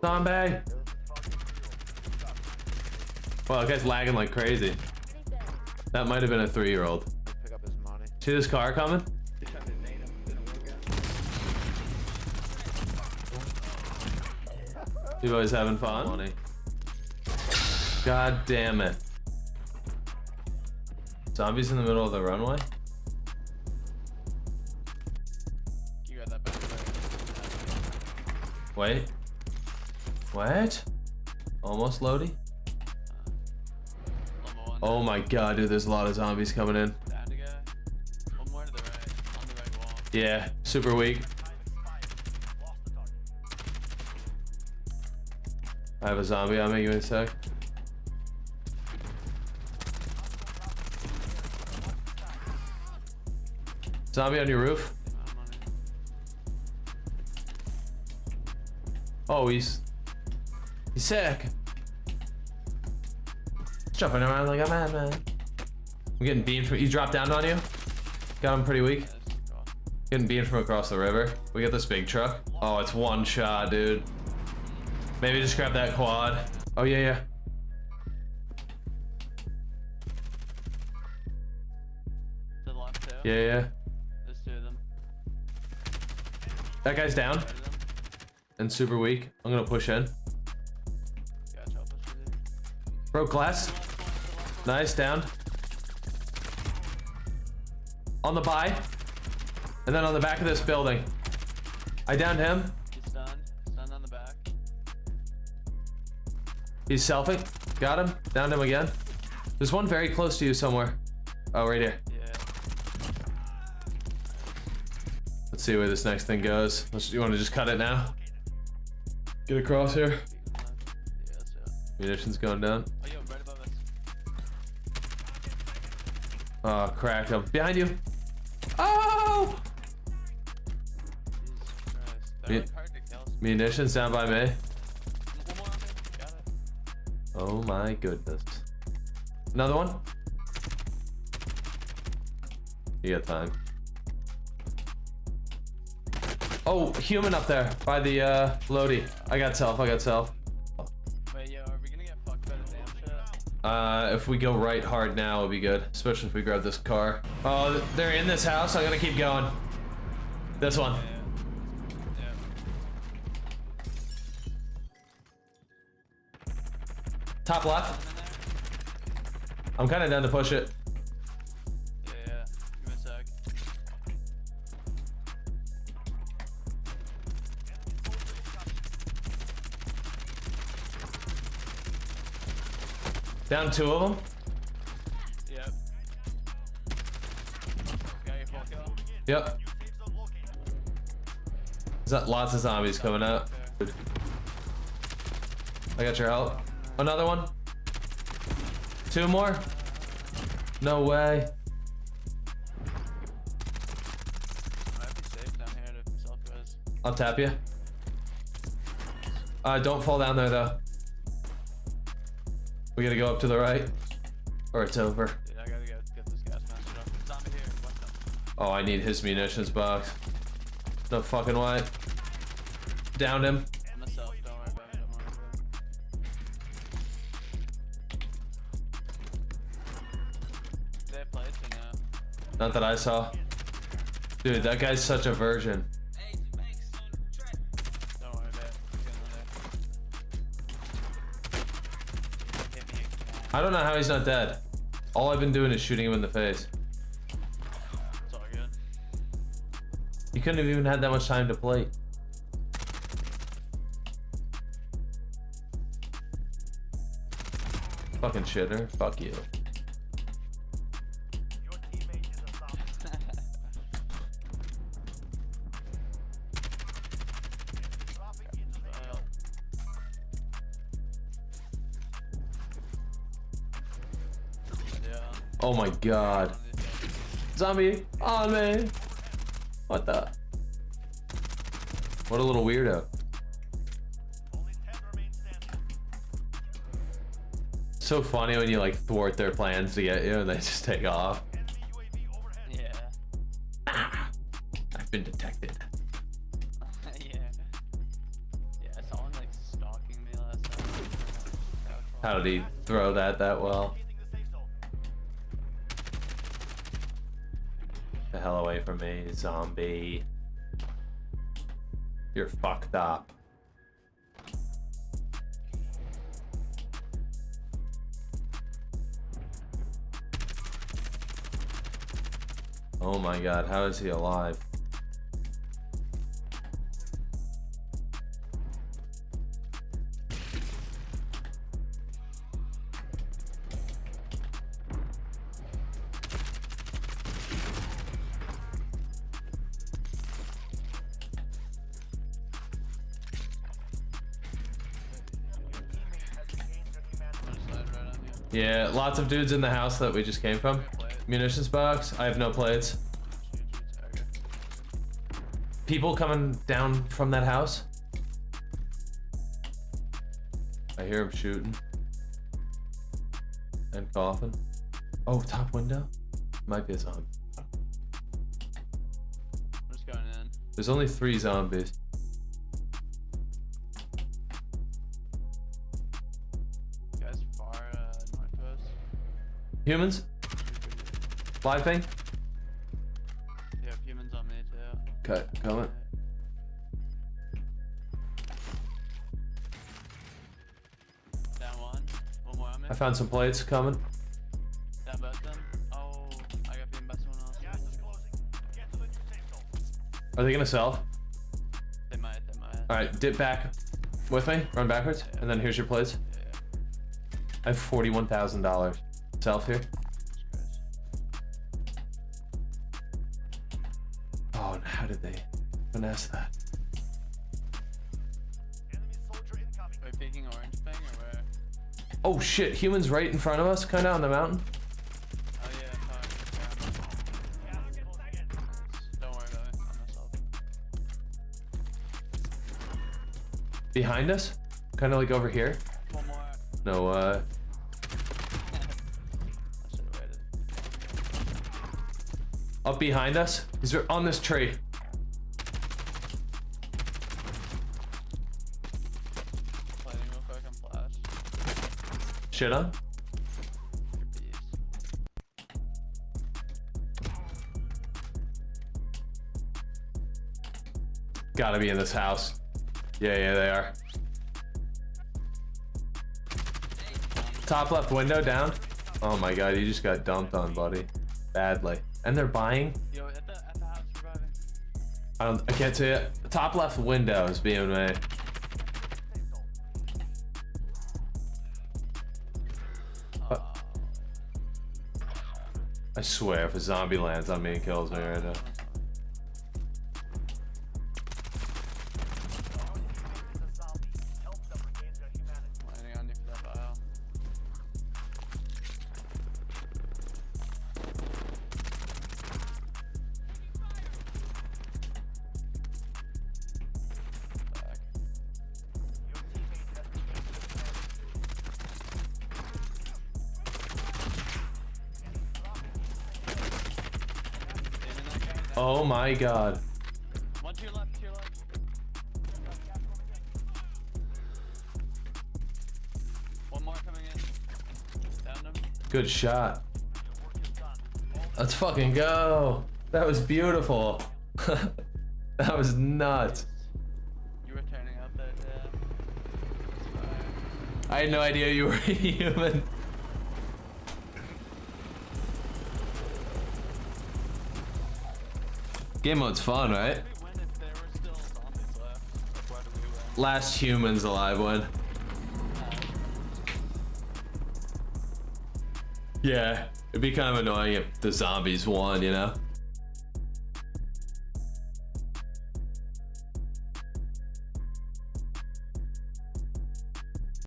Zombie! Wow, that guy's lagging like crazy. That might have been a three-year-old. Pick up his money. See this car coming? You boys having fun? God damn it. Zombies in the middle of the runway? You got that back there. Wait. What? Almost one. Oh my god, dude, there's a lot of zombies coming in. Yeah, super weak. I have a zombie on me, give me a sec. Zombie on your roof? Oh, he's... He's sick. He's jumping around like a madman. I'm getting beamed from... He dropped down on you? Got him pretty weak. Yeah, this is cool. Getting beamed from across the river. We got this big truck. Oh, it's one shot, dude. Maybe just grab that quad. Oh, yeah, yeah. The left too. Yeah, yeah. There's two of them. That guy's down Three of them. and super weak. I'm gonna push in. Broke glass. Nice, down. On the buy. And then on the back of this building. I downed him. He's stunned. Stunned on the back. He's selfing. Got him. Downed him again. There's one very close to you somewhere. Oh, right here. Yeah. Let's see where this next thing goes. Let's, you want to just cut it now? Get across here. Yeah, that's it. Munitions going down. Oh, cracked him. Behind you. Oh! Jesus Christ. Me- like hard to kill. Munitions down by me. One more on me. Got it. Oh my goodness. Another one? You got time. Oh, human up there by the uh Lodi. I got self, I got self. Uh if we go right hard now it'll be good. Especially if we grab this car. Oh they're in this house, I'm gonna keep going. This one. Yeah. Yeah. Top left. I'm kinda down to push it. Down two of them. Yep. Got your full kill? Yep. There's got lots of zombies coming out. I got your help. Another one. Two more. No way. Might be safe down here to self res. I'll tap you. Uh, don't fall down there though. We gotta go up to the right, or it's over. Dude, I gotta get, get this gas up. Zombie here. Oh, I need his munitions box. No fucking way. Downed him. Myself. Don't worry about it. Don't worry about it. They have plates or no? Not that I saw. Dude, that guy's such a virgin. I don't know how he's not dead. All I've been doing is shooting him in the face. It's all good. He couldn't have even had that much time to plate. Fucking shitter. Fuck you. Oh my god. Zombie on me. What the? What a little weirdo. So funny when you like thwart their plans to get you and they just take off. Yeah. I've been detected. yeah. Yeah, someone like stalked How did he throw that that well? The hell away from me, zombie. You're fucked up. Oh my god, how is he alive? Yeah, lots of dudes in the house that we just came from. Munitions box. I have no plates. Shoot, shoot, target. People coming down from that house. I hear him shooting. And coughing. Oh, top window? Might be a zombie. I'm just going in. There's only three zombies. Humans? Live thing? Yeah, humans on me too. Cut. Coming. Down one. One more on me. I found some plates coming. Down both them. Oh, I got beaten by someone else. Are they gonna sell? They might, they might. Alright, dip back with me. Run backwards. And then here's your plates. Yeah, yeah. I have $41,000. Self here. Oh, and how did they finesse that? Are we peeking orange thing or where? Oh shit, humans right in front of us, kinda on the mountain. Oh yeah. Don't worry about it. Behind us? Kinda like over here. No, uh, up behind us. He's on this tree. Plating real quick and flash. Shit on. Gotta be in this house. Yeah, yeah, they are. Top left window down. Oh my god, you just got dumped on, buddy. Badly. And they're buying? Yo, at the at the house. I don't I can't see it. Top left window is being made. Oh, uh, I swear if a zombie lands on me and kills me right now. Oh my god. One to your left, to your left. One more coming in. Downed him. Good shot. Let's fucking go. That was beautiful. that was nuts. You were turning up there, yeah. I had no idea you were human. Game mode's fun, right? Last humans alive one. Yeah, it'd be kind of annoying if the zombies won, you know?